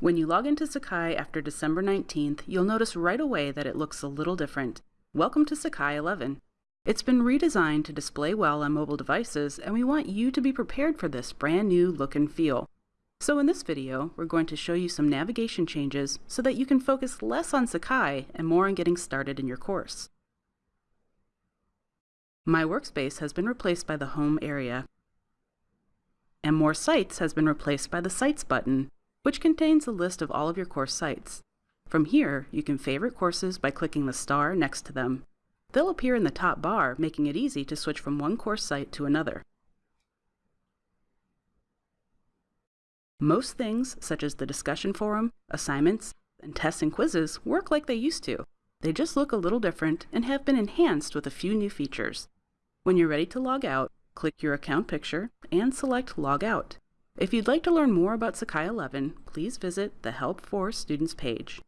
When you log into Sakai after December 19th, you'll notice right away that it looks a little different. Welcome to Sakai 11. It's been redesigned to display well on mobile devices, and we want you to be prepared for this brand new look and feel. So in this video, we're going to show you some navigation changes so that you can focus less on Sakai and more on getting started in your course. My Workspace has been replaced by the Home area, and More Sites has been replaced by the Sites button, which contains a list of all of your course sites. From here, you can favorite courses by clicking the star next to them. They'll appear in the top bar, making it easy to switch from one course site to another. Most things, such as the discussion forum, assignments, and tests and quizzes, work like they used to. They just look a little different and have been enhanced with a few new features. When you're ready to log out, click your account picture and select Log Out. If you'd like to learn more about Sakai 11, please visit the Help for Students page.